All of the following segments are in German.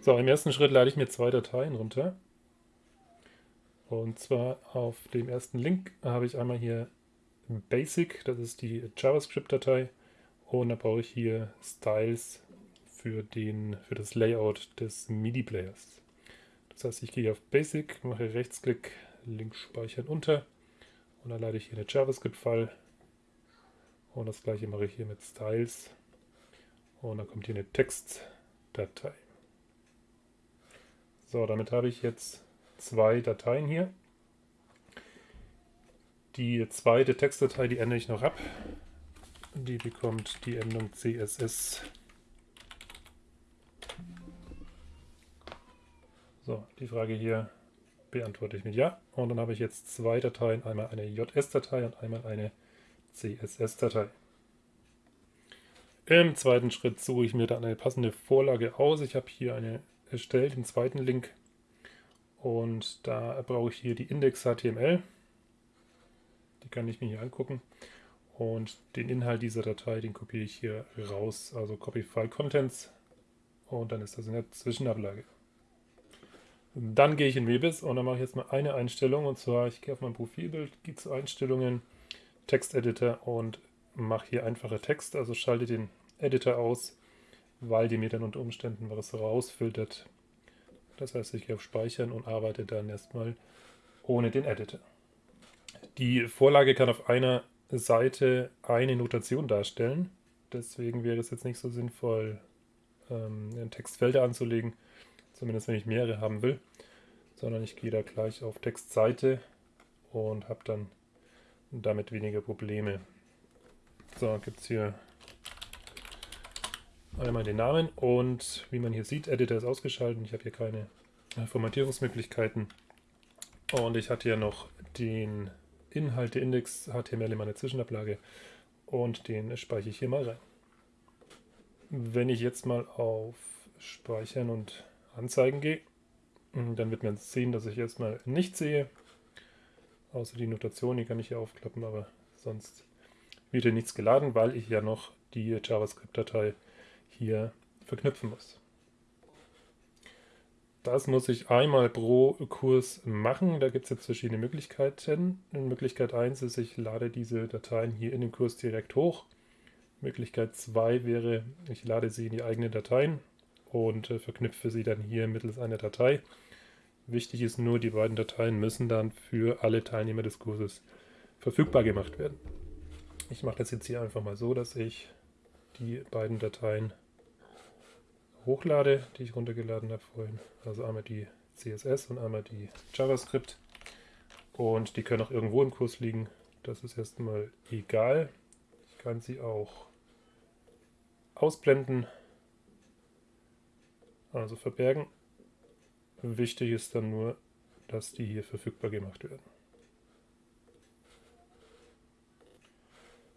So, im ersten Schritt lade ich mir zwei Dateien runter. Und zwar auf dem ersten Link habe ich einmal hier Basic, das ist die JavaScript-Datei. Und da brauche ich hier Styles für, den, für das Layout des MIDI-Players. Das heißt, ich gehe auf Basic, mache Rechtsklick, Link speichern unter und dann lade ich hier eine JavaScript-File und das gleiche mache ich hier mit Styles und dann kommt hier eine Textdatei. So, damit habe ich jetzt zwei Dateien hier. Die zweite Textdatei, die ändere ich noch ab. Die bekommt die Endung CSS. So, die Frage hier beantworte ich mit Ja. Und dann habe ich jetzt zwei Dateien, einmal eine JS-Datei und einmal eine CSS-Datei. Im zweiten Schritt suche ich mir dann eine passende Vorlage aus. Ich habe hier eine erstellt, den zweiten Link. Und da brauche ich hier die Index.html. Die kann ich mir hier angucken. Und den Inhalt dieser Datei, den kopiere ich hier raus. Also Copy File Contents. Und dann ist das in der Zwischenablage. Dann gehe ich in Webis und dann mache ich jetzt mal eine Einstellung. Und zwar, ich gehe auf mein Profilbild, gehe zu Einstellungen, Texteditor und mache hier einfache Text. Also schalte den Editor aus, weil die mir dann unter Umständen was rausfiltert. Das heißt, ich gehe auf Speichern und arbeite dann erstmal ohne den Editor. Die Vorlage kann auf einer Seite eine Notation darstellen. Deswegen wäre es jetzt nicht so sinnvoll, ähm, Textfelder anzulegen, zumindest wenn ich mehrere haben will, sondern ich gehe da gleich auf Textseite und habe dann damit weniger Probleme. So, gibt es hier einmal den Namen und wie man hier sieht, Editor ist ausgeschaltet. Ich habe hier keine Formatierungsmöglichkeiten. Und ich hatte ja noch den Inhalte-Index HTML in meiner Zwischenablage und den speichere ich hier mal rein. Wenn ich jetzt mal auf Speichern und Anzeigen gehe, dann wird man sehen, dass ich erstmal nichts sehe. Außer die Notation, die kann ich hier aufklappen, aber sonst wird hier nichts geladen, weil ich ja noch die JavaScript-Datei hier verknüpfen muss. Das muss ich einmal pro Kurs machen. Da gibt es jetzt verschiedene Möglichkeiten. Möglichkeit 1 ist, ich lade diese Dateien hier in den Kurs direkt hoch. Möglichkeit 2 wäre, ich lade sie in die eigenen Dateien und äh, verknüpfe sie dann hier mittels einer Datei. Wichtig ist nur, die beiden Dateien müssen dann für alle Teilnehmer des Kurses verfügbar gemacht werden. Ich mache das jetzt hier einfach mal so, dass ich die beiden Dateien hochlade, die ich runtergeladen habe vorhin. Also einmal die CSS und einmal die JavaScript. Und die können auch irgendwo im Kurs liegen. Das ist erstmal egal. Ich kann sie auch ausblenden, also verbergen. Wichtig ist dann nur, dass die hier verfügbar gemacht werden.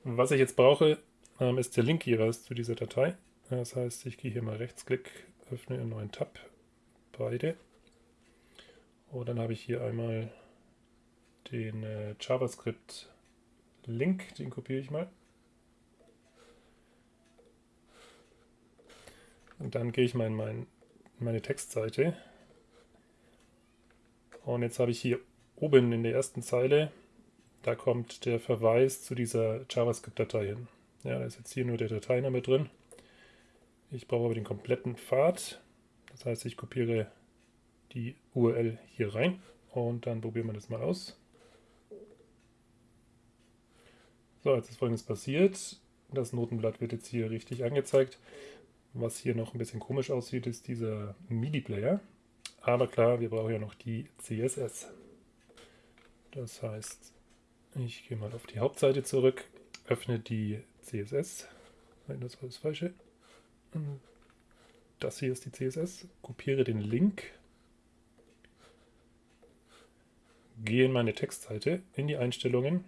Was ich jetzt brauche, ähm, ist der Link jeweils zu dieser Datei. Das heißt, ich gehe hier mal rechtsklick, öffne einen neuen Tab, beide. Und dann habe ich hier einmal den äh, JavaScript-Link, den kopiere ich mal. Und dann gehe ich mal in mein, meine Textseite. Und jetzt habe ich hier oben in der ersten Zeile, da kommt der Verweis zu dieser JavaScript-Datei hin. Ja, da ist jetzt hier nur der Dateiname drin. Ich brauche aber den kompletten Pfad. Das heißt, ich kopiere die URL hier rein und dann probieren wir das mal aus. So, jetzt ist folgendes passiert. Das Notenblatt wird jetzt hier richtig angezeigt. Was hier noch ein bisschen komisch aussieht, ist dieser MIDI-Player. Aber klar, wir brauchen ja noch die CSS. Das heißt, ich gehe mal auf die Hauptseite zurück, öffne die CSS. Nein, das war das Falsche. Das hier ist die CSS. Kopiere den Link. Gehe in meine Textseite, in die Einstellungen.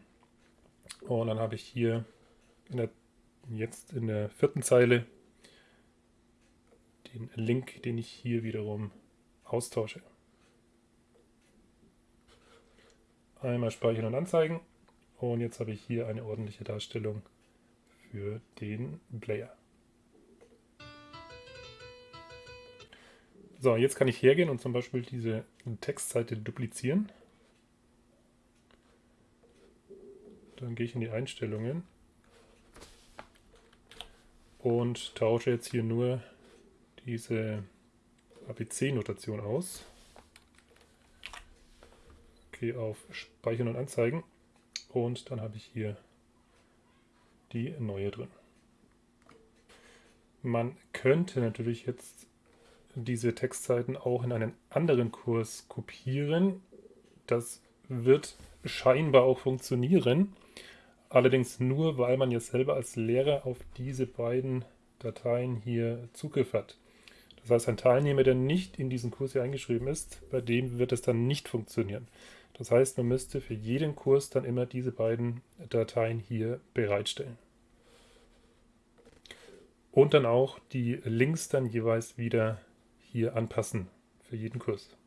Und dann habe ich hier in der, jetzt in der vierten Zeile den Link, den ich hier wiederum austausche. Einmal speichern und anzeigen. Und jetzt habe ich hier eine ordentliche Darstellung für den Player. So, jetzt kann ich hergehen und zum Beispiel diese Textseite duplizieren. Dann gehe ich in die Einstellungen und tausche jetzt hier nur diese ABC-Notation aus. Gehe auf Speichern und Anzeigen und dann habe ich hier die neue drin. Man könnte natürlich jetzt diese Textseiten auch in einen anderen Kurs kopieren. Das wird scheinbar auch funktionieren. Allerdings nur, weil man jetzt selber als Lehrer auf diese beiden Dateien hier Zugriff hat. Das heißt, ein Teilnehmer, der nicht in diesen Kurs hier eingeschrieben ist, bei dem wird es dann nicht funktionieren. Das heißt, man müsste für jeden Kurs dann immer diese beiden Dateien hier bereitstellen. Und dann auch die Links dann jeweils wieder hier anpassen für jeden Kurs.